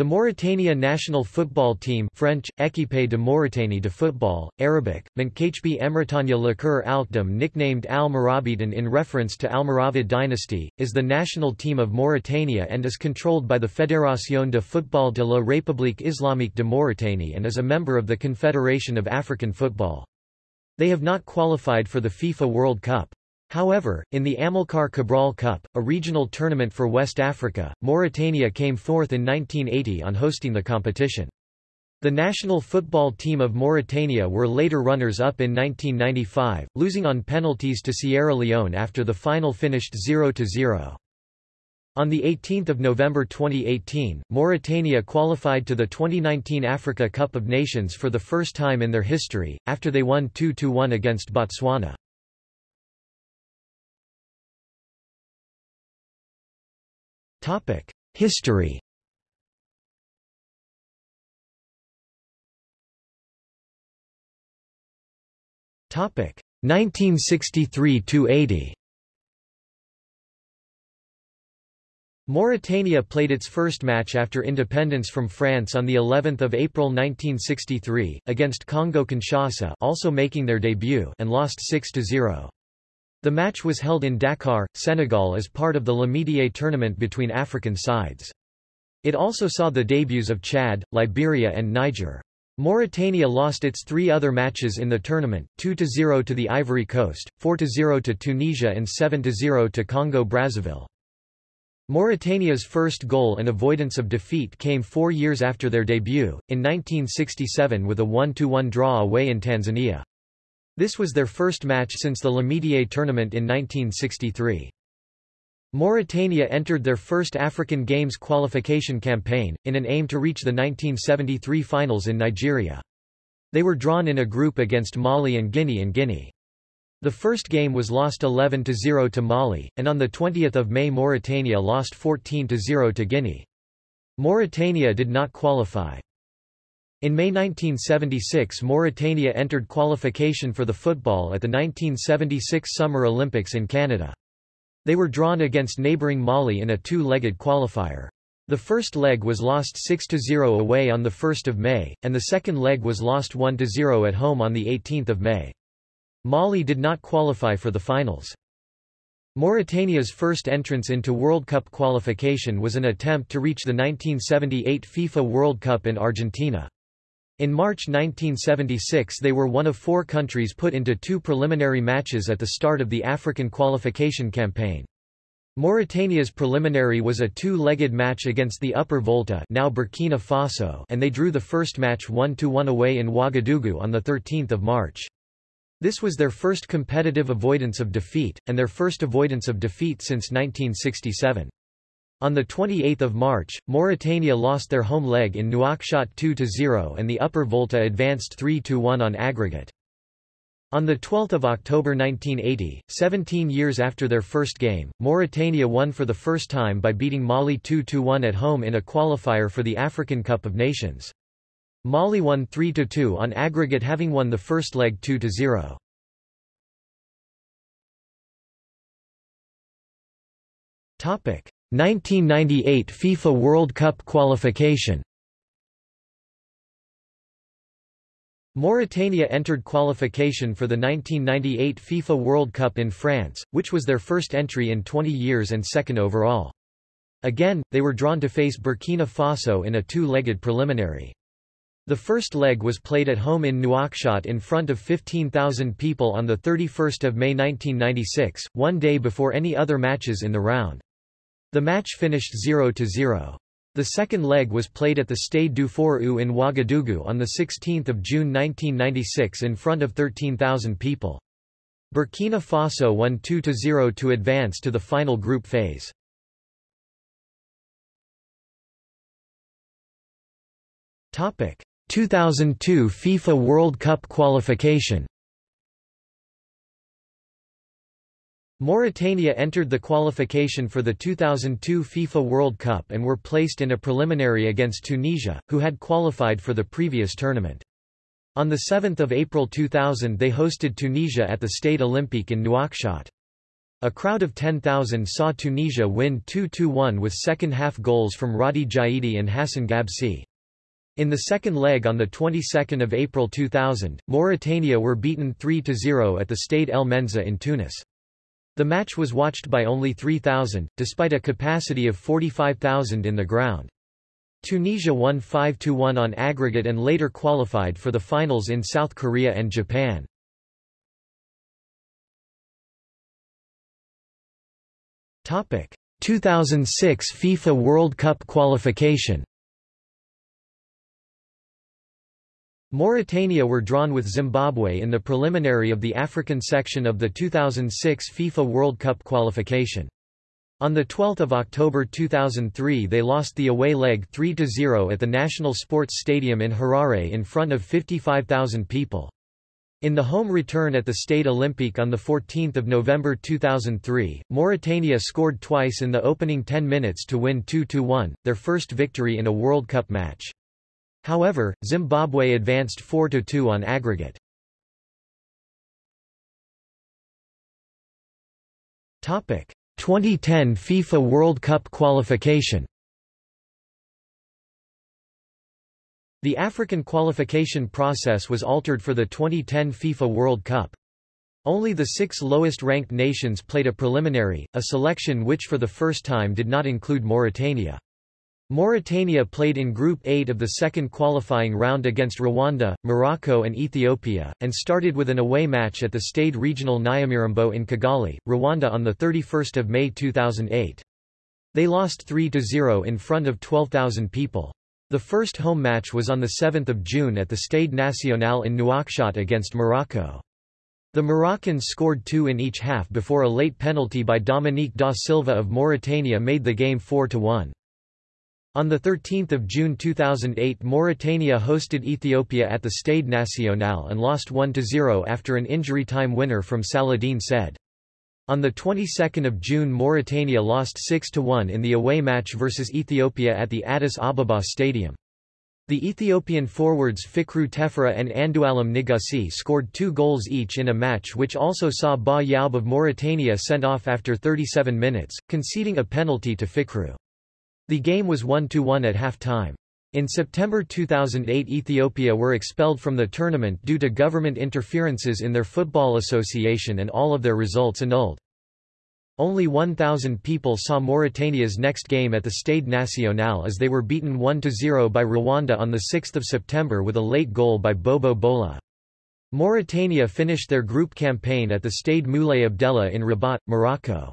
The Mauritania national football team French, Équipe de Mauritanie de football, Arabic, Mankachbi Emretania Likur Alkdom nicknamed Al-Marabitan in reference to Almoravid dynasty, is the national team of Mauritania and is controlled by the Fédération de football de la République islamique de Mauritanie and is a member of the Confederation of African Football. They have not qualified for the FIFA World Cup. However, in the Amilcar Cabral Cup, a regional tournament for West Africa, Mauritania came fourth in 1980 on hosting the competition. The national football team of Mauritania were later runners-up in 1995, losing on penalties to Sierra Leone after the final finished 0-0. On 18 November 2018, Mauritania qualified to the 2019 Africa Cup of Nations for the first time in their history, after they won 2-1 against Botswana. History Topic 1963 to 80. Mauritania played its first match after independence from France on the 11th of April 1963 against Congo-Kinshasa, also making their debut, and lost 6 0. The match was held in Dakar, Senegal as part of the L'Amitié tournament between African sides. It also saw the debuts of Chad, Liberia and Niger. Mauritania lost its three other matches in the tournament, 2-0 to the Ivory Coast, 4-0 to Tunisia and 7-0 to Congo-Brazzaville. Mauritania's first goal and avoidance of defeat came four years after their debut, in 1967 with a 1-1 draw away in Tanzania. This was their first match since the L'Amitié tournament in 1963. Mauritania entered their first African Games qualification campaign, in an aim to reach the 1973 finals in Nigeria. They were drawn in a group against Mali and Guinea and Guinea. The first game was lost 11-0 to Mali, and on 20 May Mauritania lost 14-0 to Guinea. Mauritania did not qualify. In May 1976 Mauritania entered qualification for the football at the 1976 Summer Olympics in Canada. They were drawn against neighbouring Mali in a two-legged qualifier. The first leg was lost 6-0 away on 1 May, and the second leg was lost 1-0 at home on 18 May. Mali did not qualify for the finals. Mauritania's first entrance into World Cup qualification was an attempt to reach the 1978 FIFA World Cup in Argentina. In March 1976 they were one of four countries put into two preliminary matches at the start of the African qualification campaign. Mauritania's preliminary was a two-legged match against the Upper Volta now Burkina Faso and they drew the first match 1-1 away in Ouagadougou on 13 March. This was their first competitive avoidance of defeat, and their first avoidance of defeat since 1967. On 28 March, Mauritania lost their home leg in Nouakchott 2-0 and the Upper Volta advanced 3-1 on aggregate. On 12 October 1980, 17 years after their first game, Mauritania won for the first time by beating Mali 2-1 at home in a qualifier for the African Cup of Nations. Mali won 3-2 on aggregate having won the first leg 2-0. Topic 1998 FIFA World Cup qualification Mauritania entered qualification for the 1998 FIFA World Cup in France, which was their first entry in 20 years and second overall. Again, they were drawn to face Burkina Faso in a two-legged preliminary. The first leg was played at home in Nouakchott in front of 15,000 people on 31 May 1996, one day before any other matches in the round. The match finished 0-0. The second leg was played at the Stade du Fort in Ouagadougou on 16 June 1996 in front of 13,000 people. Burkina Faso won 2-0 to advance to the final group phase. Topic 2002 FIFA World Cup qualification Mauritania entered the qualification for the 2002 FIFA World Cup and were placed in a preliminary against Tunisia, who had qualified for the previous tournament. On 7 April 2000 they hosted Tunisia at the Stade Olympique in Nouakchott. A crowd of 10,000 saw Tunisia win 2–1 with second-half goals from Radi Jaidi and Hassen Gabsi. In the second leg on the 22nd of April 2000, Mauritania were beaten 3–0 at the Stade El Menzah in Tunis. The match was watched by only 3,000, despite a capacity of 45,000 in the ground. Tunisia won 5–1 on aggregate and later qualified for the finals in South Korea and Japan. Topic: 2006 FIFA World Cup qualification Mauritania were drawn with Zimbabwe in the preliminary of the African section of the 2006 FIFA World Cup qualification. On 12 October 2003 they lost the away leg 3–0 at the National Sports Stadium in Harare in front of 55,000 people. In the home return at the Stade Olympique on 14 November 2003, Mauritania scored twice in the opening 10 minutes to win 2–1, their first victory in a World Cup match. However, Zimbabwe advanced 4–2 on aggregate. Topic 2010 FIFA World Cup qualification The African qualification process was altered for the 2010 FIFA World Cup. Only the six lowest-ranked nations played a preliminary, a selection which for the first time did not include Mauritania. Mauritania played in Group 8 of the second qualifying round against Rwanda, Morocco and Ethiopia, and started with an away match at the Stade Regional Nyamirambo in Kigali, Rwanda on 31 May 2008. They lost 3–0 in front of 12,000 people. The first home match was on 7 June at the Stade National in Nouakchott against Morocco. The Moroccans scored two in each half before a late penalty by Dominique da Silva of Mauritania made the game 4–1. On 13 June 2008 Mauritania hosted Ethiopia at the Stade National and lost 1–0 after an injury time winner from Saladin Said. On the 22nd of June Mauritania lost 6–1 in the away match versus Ethiopia at the Addis Ababa Stadium. The Ethiopian forwards Fikru Tefera and Andualem Negussie scored two goals each in a match which also saw Ba Yaub of Mauritania sent off after 37 minutes, conceding a penalty to Fikru. The game was 1–1 at half-time. In September 2008 Ethiopia were expelled from the tournament due to government interferences in their football association and all of their results annulled. Only 1,000 people saw Mauritania's next game at the Stade National as they were beaten 1–0 by Rwanda on 6 September with a late goal by Bobo Bola. Mauritania finished their group campaign at the Stade Moulay Abdellah in Rabat, Morocco.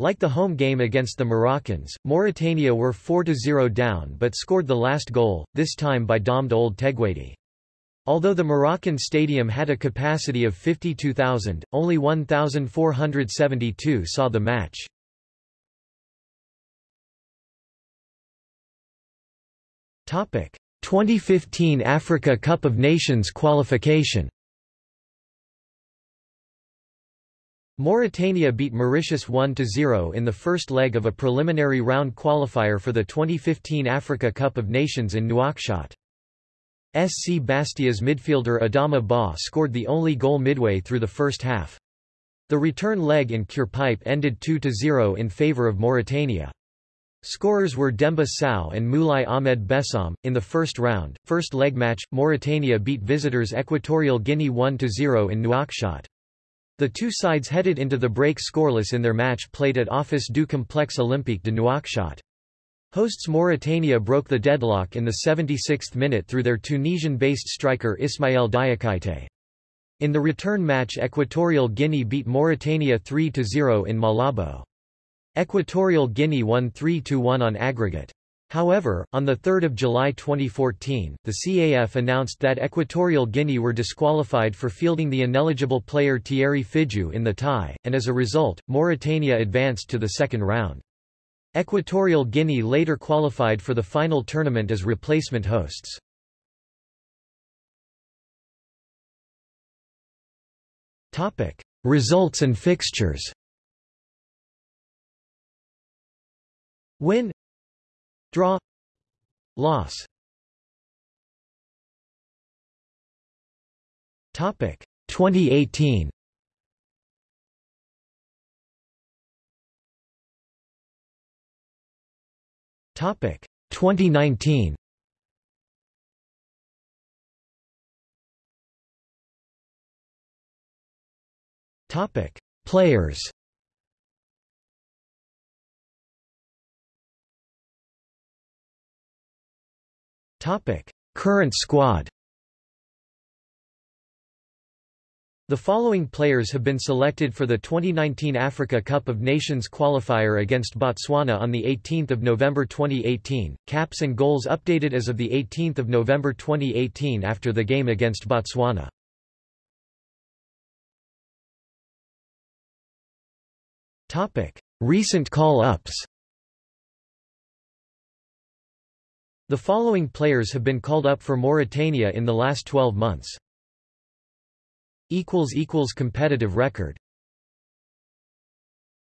Like the home game against the Moroccans, Mauritania were 4–0 down but scored the last goal, this time by Ould Teguedi. Although the Moroccan stadium had a capacity of 52,000, only 1,472 saw the match. Topic: 2015 Africa Cup of Nations qualification. Mauritania beat Mauritius 1–0 in the first leg of a preliminary round qualifier for the 2015 Africa Cup of Nations in Nouakchott. SC Bastia's midfielder Adama Ba scored the only goal midway through the first half. The return leg in Curepipe ended 2–0 in favour of Mauritania. Scorers were Demba Sow and Moulay Ahmed Bessam. In the first round, first leg match, Mauritania beat visitors Equatorial Guinea 1–0 in Nouakchott. The two sides headed into the break scoreless in their match played at Office du Complexe Olympique de Nouakchott. Hosts Mauritania broke the deadlock in the 76th minute through their Tunisian-based striker Ismaël Diakité. In the return match Equatorial Guinea beat Mauritania 3–0 in Malabo. Equatorial Guinea won 3–1 on aggregate. However, on 3 July 2014, the CAF announced that Equatorial Guinea were disqualified for fielding the ineligible player Thierry Fidjou in the tie, and as a result, Mauritania advanced to the second round. Equatorial Guinea later qualified for the final tournament as replacement hosts. Results and fixtures Win Draw. Loss. Topic. 2018 Topic. 2019 Topic. Players. Current squad. The following players have been selected for the 2019 Africa Cup of Nations qualifier against Botswana on 18 November 2018, caps and goals updated as of 18 November 2018 after the game against Botswana. Recent call-ups The following players have been called up for Mauritania in the last 12 months. Competitive record